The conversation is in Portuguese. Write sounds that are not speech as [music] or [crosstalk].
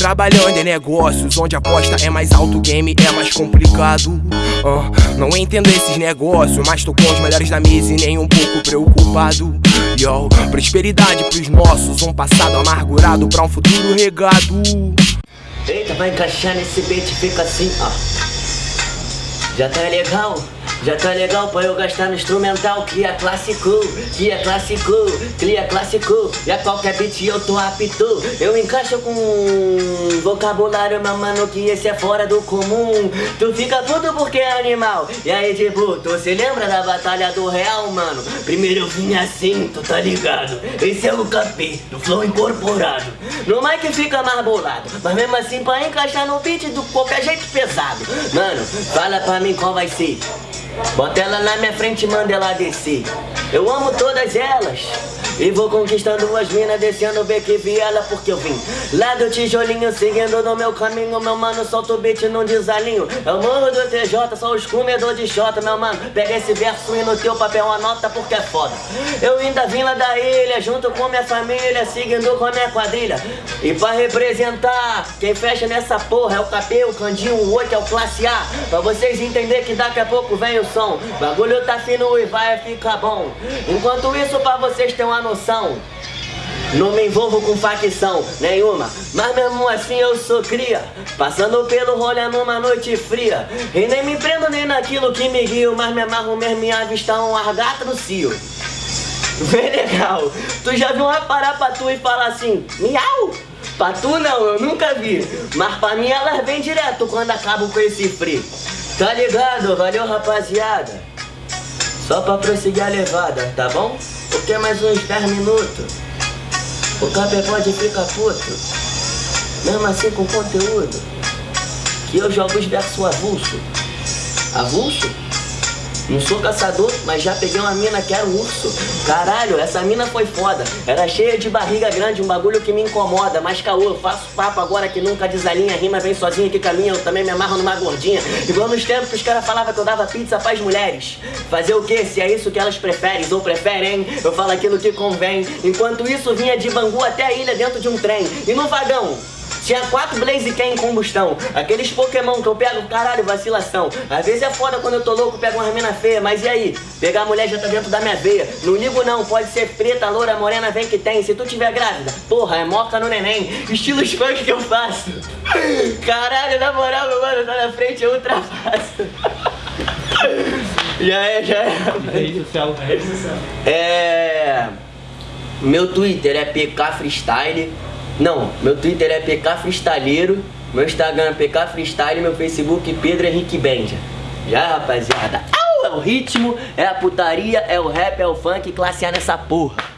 Trabalhando em negócios onde a aposta é mais alto, o game é mais complicado. Ah, não entendo esses negócios, mas tô com os melhores da mesa e nem um pouco preocupado. Yo, prosperidade pros nossos, um passado amargurado pra um futuro regado. Eita, vai encaixar nesse beat, fica assim, ó. Já tá legal? Já tá legal pra eu gastar no instrumental Cria clássico, cria clássico, cria clássico. E a qualquer beat eu tô apto. Eu encaixo com vocabulário, meu mano, que esse é fora do comum. Tu fica puto porque é animal. E aí, tipo, tu se lembra da batalha do real, mano? Primeiro eu vim assim, tu tá ligado? Esse é o capê, do flow incorporado. No mic fica mais bolado Mas mesmo assim, pra encaixar no beat, do qualquer jeito pesado. Mano, fala pra mim qual vai ser Bota ela na minha frente e manda ela descer. Eu amo todas elas. E vou conquistando as minas, descendo o beco e viela porque eu vim Lá do tijolinho, seguindo no meu caminho. Meu mano, solta o beat num desalinho. Eu morro do TJ, sou os comedor de xota Meu mano, pega esse verso e no teu papel anota porque é foda. Eu ainda vim lá da ilha, junto com minha família Seguindo com a minha quadrilha. E pra representar, quem fecha nessa porra É o KP, o Candinho, o 8 é o Classe A. Pra vocês entenderem que daqui a pouco vem o som. Bagulho tá fino e vai ficar bom Enquanto isso, pra vocês terem uma noção não me envolvo com facção nenhuma. Mas mesmo assim eu sou cria Passando pelo rolê numa noite fria. E nem me prendo nem naquilo que me guio Mas me amarro mesmo em avistar um argato no cio. Bem legal. Tu já viu uma parar pra tu e falar assim Miau Pra tu não, eu nunca vi. Mas pra mim elas vem direto quando acabo com esse frio. Tá ligado? Valeu rapaziada Só pra prosseguir a levada, tá bom? Porque mais uns 10 minutos o cabelo pode ficar puto Mesmo assim com conteúdo Que eu jogo os versos avulso Avulso? Não sou caçador, mas já peguei uma mina que era um urso. Caralho, essa mina foi foda. Era cheia de barriga grande, um bagulho que me incomoda. Mas caô, faço papo agora que nunca desalinha. Rima vem sozinha que caminha, eu também me amarro numa gordinha. Igual nos tempos que os caras falavam que eu dava pizza pras mulheres. Fazer o que? Se é isso que elas preferem ou preferem, eu falo aquilo que convém. Enquanto isso, vinha de Bangu até a ilha dentro de um trem. E no vagão, tinha quatro Blaziken em combustão. Aqueles Pokémon que eu pego, caralho, vacilação. Às vezes é foda quando eu tô louco, pego uma mina feia, mas e aí? Pegar a mulher já tá dentro da minha veia. Não ligo não, pode ser preta, loura, morena, vem que tem. Se tu tiver grávida, porra, é moca no neném. Estilos funk que eu faço. [laughs] Caralho, na moral, meu mano, tá na frente, eu ultrapasso. [laughs] já é, já é. Social. É... Meu Twitter é PK Freestyle. Não, meu Twitter é PK Freestyleiro, meu Instagram é PK Freestyle, meu Facebook Pedro Henrique Benja. Já, rapaziada? Au, é o ritmo, é a putaria, é o rap, é o funk, classe A nessa porra.